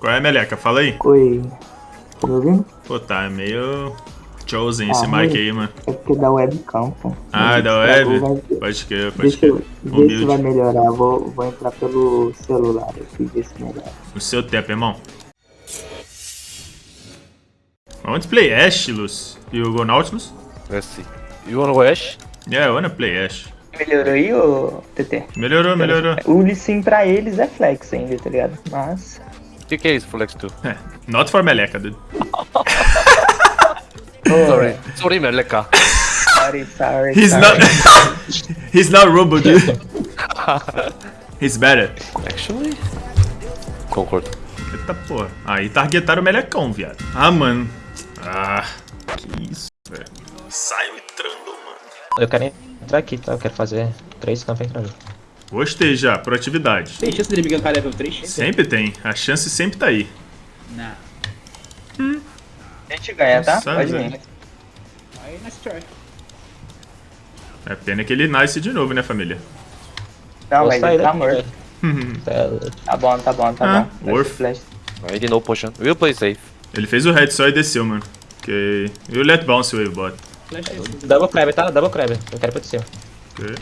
Qual é, Meleca? Fala aí. Oi. Tá me ouvindo? Pô, tá meio chosen Ah, esse mic aí, mano. É porque da webcam, pô. Ah, da web? vai- Pode crer, pode Deixa crer. eu ver se vai melhorar. Vou, vou entrar pelo celular aqui, ver se melhora. No seu tempo, irmão. To play Ash, Luz. You go Nautilus? Let's see. You wanna go Ash? Yeah, I wanna play Ash. Melhorou aí, ô TT? Melhorou, melhorou. O Lissim pra eles é flex ainda, tá ligado? Mas. O que, que é isso, Flex 2? É, Not for Meleca, dude. Ô, Sorry. Sorry, Meleka. Sorry, sorry. He's sorry. not... He's not Robo, dude. He's better. Actually? Concordo. Eita porra. Aí targetaram o Melecão, viado. Ah, mano. Ah, que isso, velho. Saiu entrando, mano. Eu quero entrar aqui, tá? Eu quero fazer três campos entrando. Gostei já, proatividade. Tem chance dele me gankar level 3? Sempre tem, a chance sempre tá aí. Não. A gente ganha, tá? Sabe, Pode vir. Aí, nice try. É pena que ele nasce de novo, né, família? Não, Vou mas sair ele tá morto. Tá- Tá bom, tá bom, tá Ah, bom. worth. Flash, flash. I did no potion. We'll play safe. Ele fez o head só e desceu, mano. Ok. You let bounce wave bot. É. Double crab, tá? Double crab. Eu quero pra cima. Ok.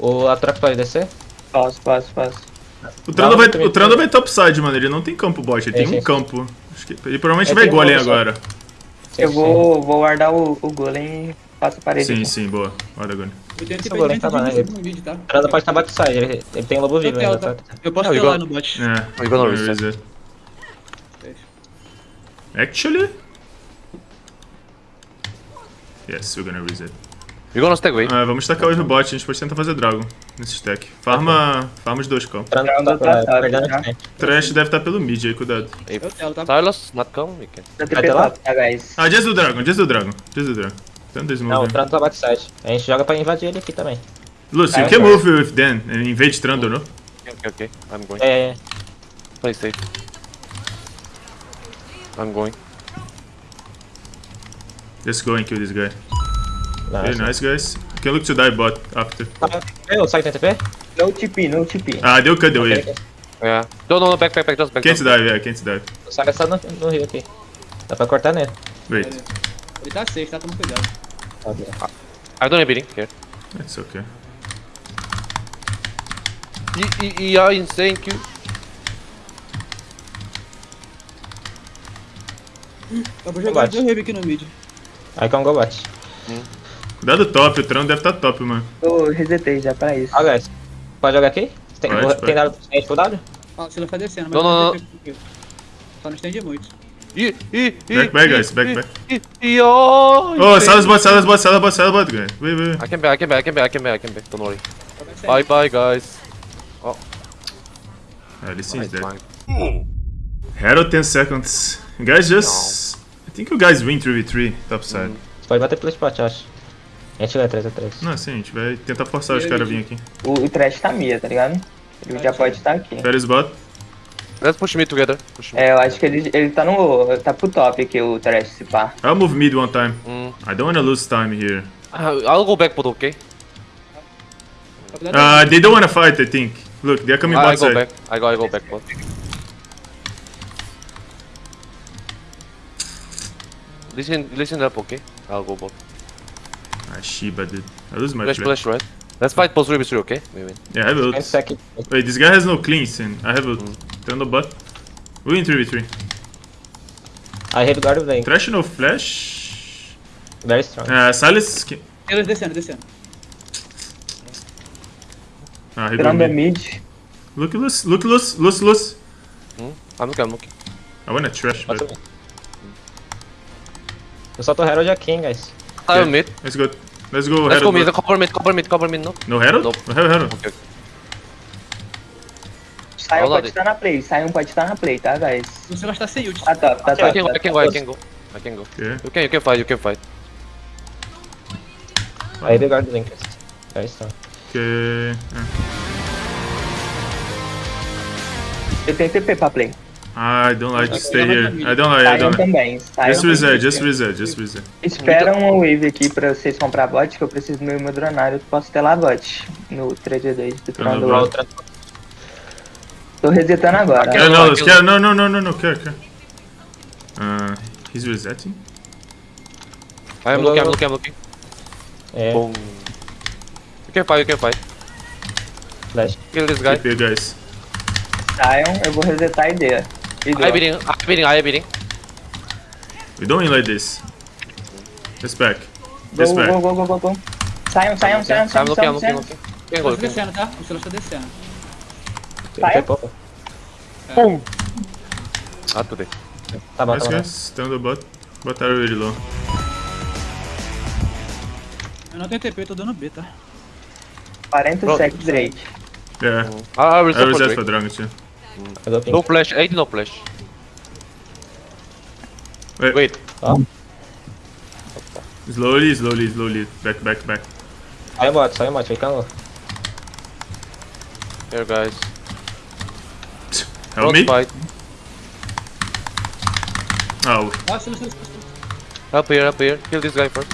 O a troca pode descer? Posso, posso, posso. O Trando vai, o Trando vai topside, mano. Ele não tem campo bot, ele É, tem sim, um sim. campo. Acho que ele provavelmente É, vai um golem só. agora. Sim, Eu vou, vou guardar o, o golem e faço a parede. Sim, aqui. sim, boa. Guarda golem. Eu tenho Esse golem tá lá, né? no tá? O Trando pode estar backside, ele, ele tem lobo vivo ainda, tá? tá? Eu posso ter igual- lá no bot. É. You gonna where reset? Actually? Yes, we're gonna reset. Gonna stay away? Ah, vamos tacar hoje o bot, a gente pode tentar fazer Dragon nesse stack. Farma, farma os dois Trando tá tá frente. Trash deve estar pelo mid aí, cuidado. Tá? Silas not come, we can. Lá? tá? Ah, just do Dragon, just do Dragon, just do Dragon. Tenta Não, o smoke. Trando tá backside. A gente joga pra invadir ele aqui também. Lucy, you can tá. move with Dan and invade Trando, no? Okay, okay, okay. I'm going. É, é, é. Play safe. I'm going. Just go and kill this guy. Very assim. nice, guys. You can look to die bot after. Eu, sai do TP? No TP, no TP. Ah, deu cut the wave. Yeah. No, no, no, back, back, back, just back. Can't dive, yeah, can't dive. O Saga está no, no rio aqui. Dá pra cortar nele. Wait, Ele tá safe, tá? Toma cuidado. I don't have beating here. it's okay. E, e, e a insane vou jogar Combate. dois heavy aqui no mid. Aí com o go bate. Cuidado top, o Trando deve estar top, mano. Eu resetei já pra isso. Ó, guys. Pode jogar aqui? Tem, Pode, tem pode. dado suficiente pro W? Ah, você vai ficar descendo, mas Não, não, não. vou Só não estende muito. E, e, e. Back, back, guys, back, back. E, e, oh, Oh. Silas bot, Silas bot, Silas bot, Silas bot, guys. Wait, wait, wait. I can back, I can back, I can back, I can back, I can back. Don't worry. Vai Bye, bye, guys. Ah, ele seems dead. Herald 10 seconds. Guys, just... I think you guys win 3v3, topside. Você pode bater pelo spot, acho. A gente ganha 3x3. Não, sim, a gente vai tentar forçar os caras a vir aqui. O, o trash tá mia, tá ligado? Ele já pode estar aqui. Ferris bot. Let's push me together. Push me. É, eu acho que ele, ele tá no. tá pro top aqui, o trash, se pá. I'll move mid one time. Mm. I don't wanna lose time here. Uh, I'll go back, but okay. Uh, they don't wanna fight, I think. Look, they're coming I, I bot go side. back. I go, I go back, but. Listen, listen up, okay? I'll go bot. Ah, Shiba, dude. I lose my Flash, play. flash, right? Let's fight post Ruby 3, okay? We win. Yeah, I have Tem ult. Wait, this guy has no cleans and I have ult. Turn the bot. We win 3v3. Aí ele guard o lane. Trash no flash. Very strong. Uh, Silas. can- Eles this descendo. Ah, he go Tirando a mid. mid. Look, loose, look, loose, loose, loose. Hmm? I'm looking, I'm looking. I wanna trash, Passa but bem. Eu só tô Herald aqui, hein, guys. I'm mid. let's go. Let's go. Let's go mid. Cover mid, cover mid, cover mid, no? No Herald? Nope. No Herald. Okay. Sion pode estar na play. Sion pode estar na play, tá, guys? Você vai estar sem ult. Tá top, tá I can, tá I can go, I can go. I can go. Okay. You can, you can fight, you can fight. Aí ele guarda o. Very strong. Okay. ah. Eu tenho TP pra play. I don't like to stay here. I don't like. I Sion don't like. também. Sion Just reset, just reset, just reset. Espera uma wave aqui pra vocês comprar bot, que eu preciso do meu hidronário. Eu posso ter lá bot no 3v2 do Tá bot. Outra. Tô resetando agora. No, let's get, no, no, no, no, no, care, care. Uh, he's resetting. I am looking, I'm looking, I'm looking. É, Boom. You can fight, you can fight. flash. Kill this guy. TP, guys. Saiam, eu vou resetar a ideia. E I drop. beating, I beating, I beating. We don't win like this. This back. Go, This back. go, go, go, go, go. Saiam, saiam, saiam, saiam, saiam, saiam. Tá can go. descendo, tá? O Silas tá descendo. Sai. Foi pouco. Boom. Not today. Tá bom, Nice, tá bom. guys. Stand the bot. Bot are really low. Eu não tenho TP, eu tô dando B, tá? 40 Pronto. seconds direito. Yeah. I, I will I reset for Drake. Dragon too. Pegou ping. No flash, 80 no flash. Wait. Wait. Slowly, slowly, slowly. Back, back, back. Saiu o bot, saiu o bot, ficando. Here, guys. Help Cross me. fight. Oh, Ah. Help here, help here. Kill this guy first.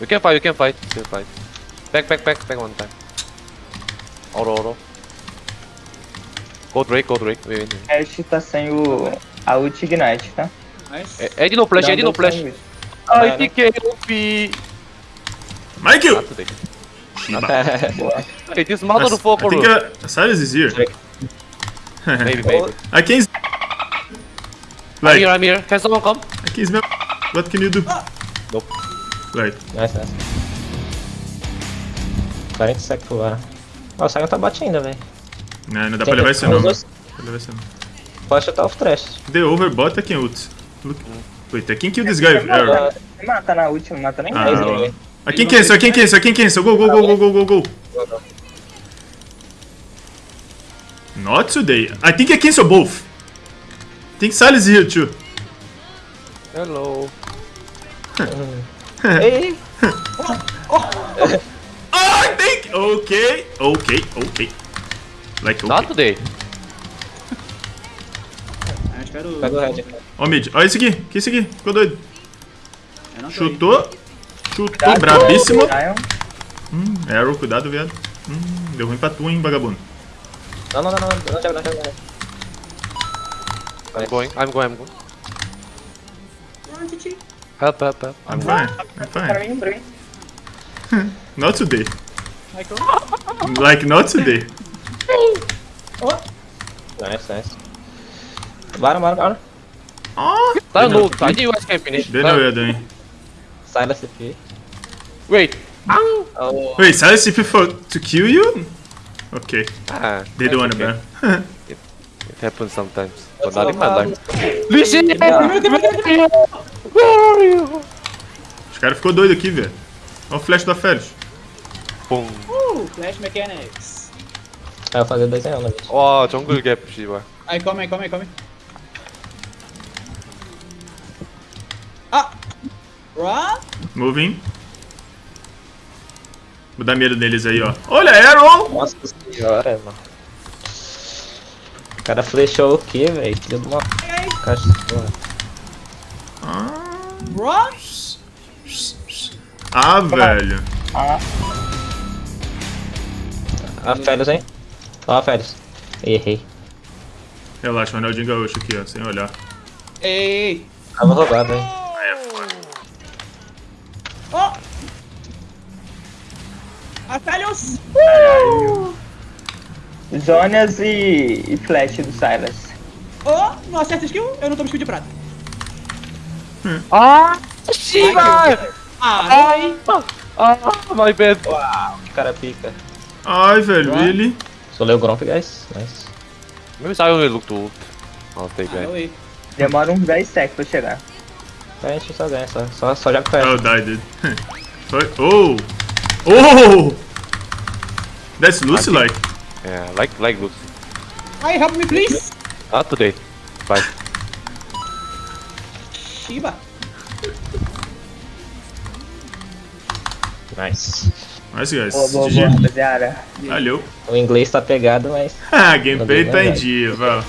You can fight, you can fight. You can fight. Back, back, back, back one time. Auto, auto. Go Drake, go Drake. Wait, wait. Ash tá sem o... a ult Ignite, tá? Nice. Eh, 80 no flash, Dá 80 no flash. Ai, né? TK, OP. Michael! Not today. Shiba. Boa. Hey, this mother do I foco, think bro. uh, Silas is here. Maybe, maybe. I can. s- I'm Like, here, I'm here. Can someone come? I can smell. What can you do? Nope. Like, Nice, nice. 40 seconds pro ar. Ó, o Sion tá bot ainda, velho. Nah, não dá pra levar isso não, Os mano. dois- Dá pra levar isso não. Pode chutar o trash. The overbot I can ult. Look. Wait, I can kill this guy. Error. Mata, mata na ult, não mata nem Ah, mais. ninguém. I can cancel, I can cancel, I can cancel. Go, go, go, go, go, go, go. Not today. I think I cancel both. I think is here too. Hello. Ei! Oh, I think. Okay, okay, okay. Like, Not okay. today. Ah, espero. Pega o red. Ó, mid. Ó, esse aqui. Que esse aqui? Ficou doido. Não Chutou. Chutou, Cuidado. brabíssimo. Hum, arrow, cuidado, viado. Hum, deu ruim pra tu, hein, vagabundo. Não, não, não, não, não não joga, não. I'm going, I'm going, I'm going. Ah. Help, help, help. I'm I'm fine, I'm fine. Not today. Like, not today. Nice, nice. Bora, bora, bora. Oh, I know, I think you guys can finish. they know what you're doing. Silas CP. Wait. Oh, Wait, Silas CP for to kill you? Okay, Ah, they don't wanna okay. ban. it happens sometimes, but not in my life. Listen! Yeah. Where are you? Os caras ficou doido aqui, velho. Olha o flash da Félix. Boom. Uh, Flash Mechanics. Aí eu vou fazer dois em um, né, bicho? Oh, jungle gap, Shiba. Aí, come aí, come aí, come aí. Ah! Run! Moving. Vou dar medo neles aí, ó. Olha, Arrow! Nossa senhora, mano. O cara flechou o quê, velho? Filho de uma cachorra. Ah, ah, velho. Ah, Ah, Félix, hein? Ó, Félix. Errei. Relaxa, o Ronaldinho Gaúcho aqui, ó, sem olhar. Ei! Tava roubado, hein? Aí é foda. Oh! Atalhos! Zonias e, e flash do Silas. Oh! Não acerta skill? Eu não tomo skill de prata. Ah, Shiba! Ah, ai! Ah, my bad. Uau, que cara pica. Ai, velho, ele. Sou Leo Gromp, guys. Nice. Maybe I only look to ult. I'll take Ah, that. oi. Demora uns 10 seconds pra chegar. A gente só ganha, só, só, só joga com Oh, ela. die, dude. Foi. Oh! Oh! That's Lucy like. Yeah, like, like Lucy. Ai, help me, please! Not today. Bye. Shiba! Nice. Nice, guys. Boa, boa, boa, rapaziada. Valeu. O inglês tá pegado, mas Ah, gameplay Valeu, tá em velho. dia, Val.